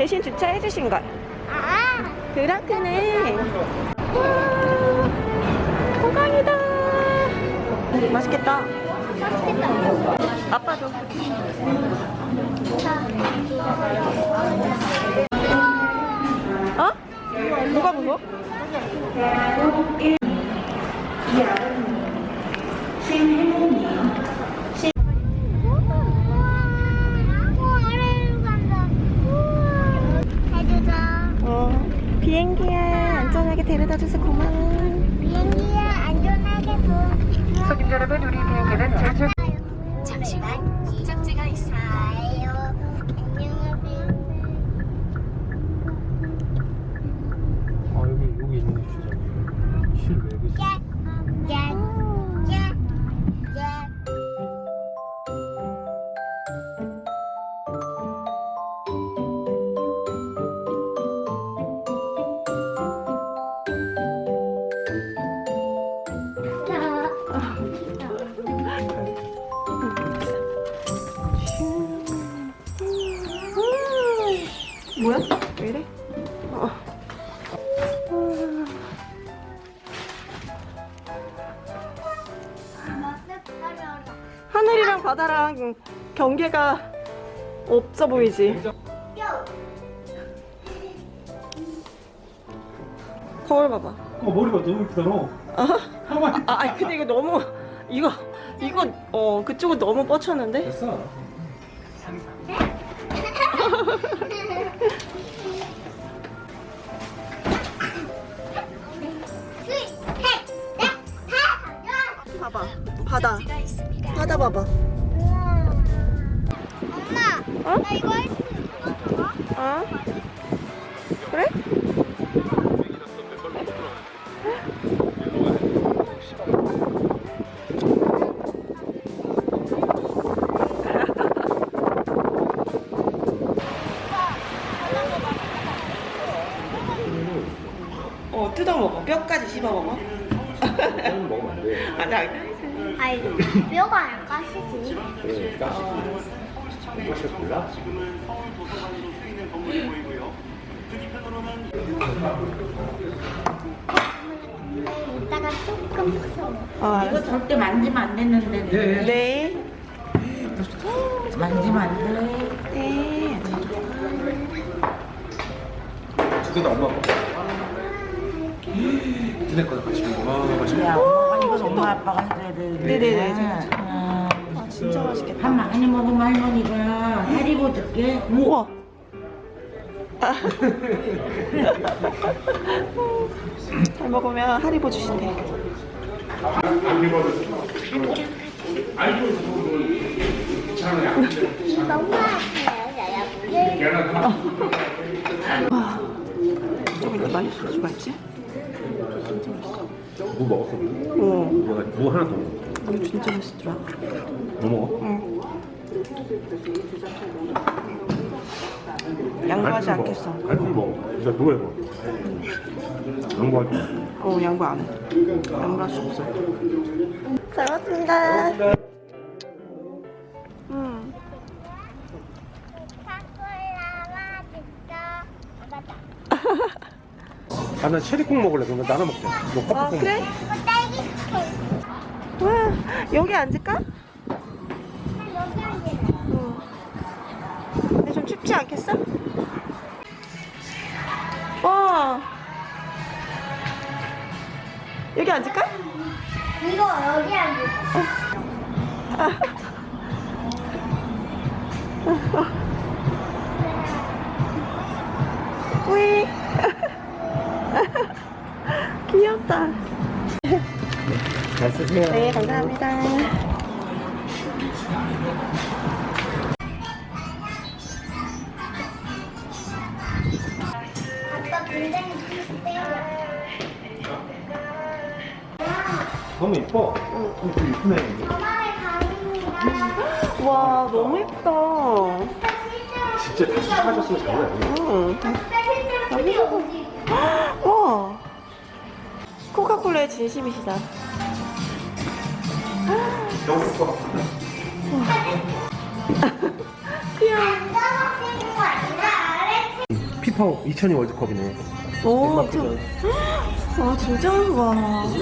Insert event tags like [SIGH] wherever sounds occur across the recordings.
대신 주차해 주신 걸. 아, 그렇구네. 와, 호강이다. 맛있겠다. 맛있겠다. 아빠도. 어? 뭐가 무거? 우와, 아래로 간다. 우와. 해주자. 어, 비행기야 안전하게 데려다줘서 고마워. 비행기야, 안전하게 도. 손님 여러분, 우리 비행기는 제주. 잠시만 목적지가 있습니다. 어. 하늘이랑 바다랑 경계가 없어 보이지? 거울 봐봐. 어 머리가 너무 이쁘다 너. 아, 아, 근데 이거 너무 이거 이거 어 그쪽은 너무 뻗쳤는데? 됐어. [LAUGHS] 바다. 바다 봐봐. 엄마, 어? 나 이거 할 수 있어? 어? 그래? 어 뜯어 먹어 뼈까지 씹어 먹어 는 먹으면 안 돼. 아 아이, 뼈가 안 까시지? 그러니까. 이것이 몰라? 이따가 조금 써. 아 이거 절대 만지면 안 되는데. 예, 예. 네 만지면 안 돼. 네. 두 개 다 엄마 거. 같이 먹어. 아. 야, 엄마가 이건 엄마 아빠가 해줘야 되는데. 네네네, 저, 저. 아, 아 진짜 맛있겠다 밥 많이 먹으면 할머니가 해리고 줄게. 우와 [LAUGHS] 잘 먹으면 하리보 주신대 너무 아파요, 좀 이렇게 많이 소주가 있지? 무 먹었어? 어 내가 무 하나 더 먹어. 이거 진짜 맛있더라 뭐 먹어? 응 양보하지 않겠어 갈비 먹어. 진짜 누가 해봐. 양보하지 마. 어 양보 안 해 양보할 수 없어 잘 먹습니다 아, 난 체리콩 먹을래. 그럼 나눠 먹자. 너 커피콩. 아 그래? 스테이크. 와 여기 앉을까? 여기 앉을래. 응 근데 좀 춥지 않겠어? 와 여기 앉을까? 이거 여기 앉을래. 뿌이 [LAUGHS] 귀엽다 잘 쓰세요. 네 감사합니다 아빠 굉장히 비슷해요. 너무 이뻐. 응. 좀 이쁘네. 가입니다. 와 너무 예쁘다 진짜 다시 사줬으면 장난 아니야. 응. 코카콜라의 진심이시다. 귀여워 피파 2002 월드컵이네. 오. 저, 아 진짜 와. 언니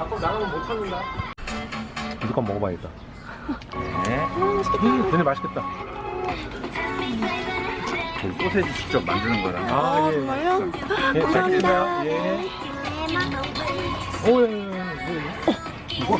밖으로 나가면 못 찾는다. 무조건 먹어봐야겠다. 네. 아, 맛있겠다. 음, 얘네 맛있겠다. 그 소세지 직접 만드는 거라. 아, 아, 예. 정말요? 예, 잘 감사합니다. 예. 대만 오, 예, 예, 예. 예. 이거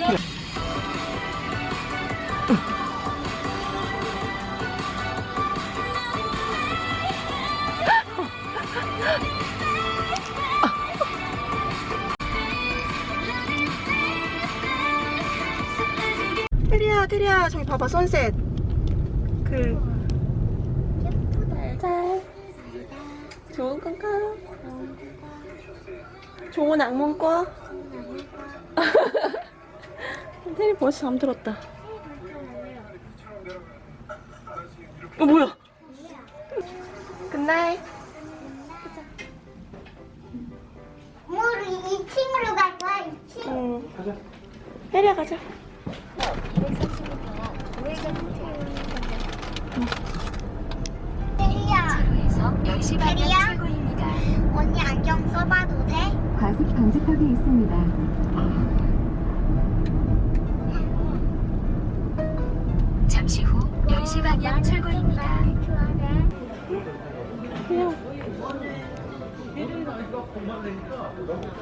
테리야, 저기 봐봐, sunset. 그. 잘. 좋은 건가? 좋은 악몽 꿔. [LAUGHS] 테리 벌써 잠들었다. 어, 뭐야? Good night. 우리 2층으로 갈 거야, 2층. 응. 테리야, 가자. 테리야, 에서 10시 방향 테리야? 출구입니다. 언니 안경 써봐도 돼? 과속 방지턱이 있습니다. 잠시 후 10시 방향 출구입니다. 그냥.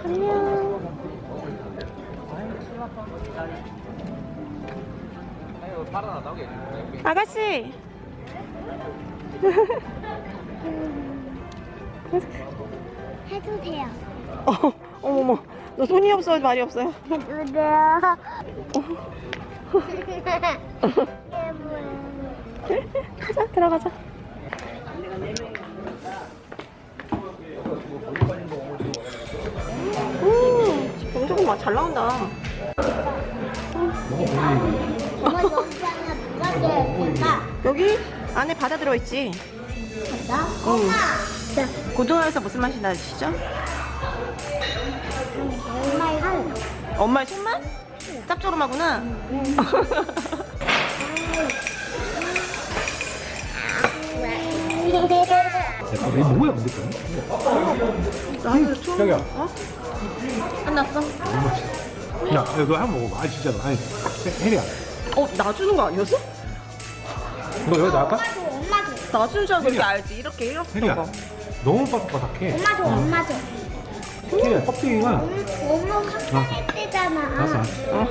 안녕. 아가씨. 해도 돼요. 어, 어머머. 너 손이 없어, 말이 없어요. 해도 돼요. 가자, 들어가자. 음, 경적은 막잘 나온다. 엄마 여기 안에 바다 들어있지? 나? 응. 엄마. 고등어에서 무슨 맛이 나시죠? 엄마의 한. 엄마의 손맛? 짭조름하구나. 아, 왜 뭐야, 근데 그거? 나도 처음. 어? 끝났어? 야, 이거 한번 먹어봐. 아, 진짜로. 아니, 해- 혜리야. 어, 놔주는 거 아니었어? 너 여기 나갈까? 엄마도. 놔주는 줄 알고 이렇게 알지. 이렇게, 이렇게. 혜리야. 거. 너무 바삭바삭해. 엄마도 엄마도. 혜리야, 껍데기가. 엄마 확장할 때잖아. 알았어, 알았어. 어.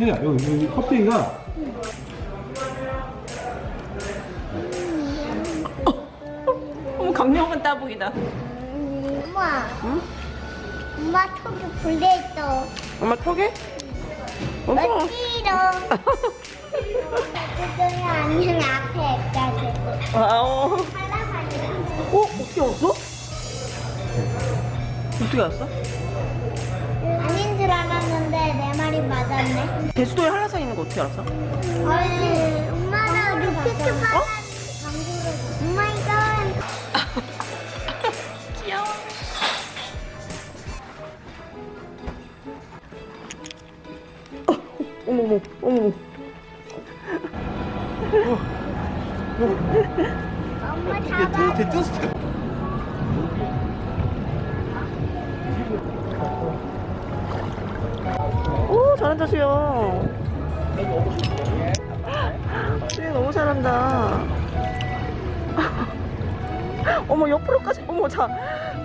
혜리야, 여기, 여기 껍데기가. 어머, 강력한 따봉이다. 엄마. 응? 엄마 턱이 불려 있어. 엄마 턱에? 아니면 앞에 있다지. 아오. 하나만이야. 어? 어떻게 알았어? 아닌 줄 알았는데 내 말이 맞았네. 대수도에 한라산 있는 거 어떻게 알았어? 아니, 엄마가 루피트 파란 방구를. 오마 어머머, 어머머. 엄마 잡아. 오, 잘한다, 수영. 수영 너무 잘한다. 어머, 옆으로까지, 어머, 자,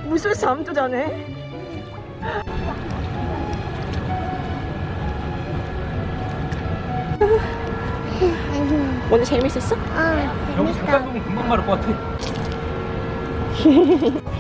물속에서 잠도 자네. 오늘 재밌었어? 어, 여기 재밌다. 잠깐 금방 마를 것 같아. [LAUGHS]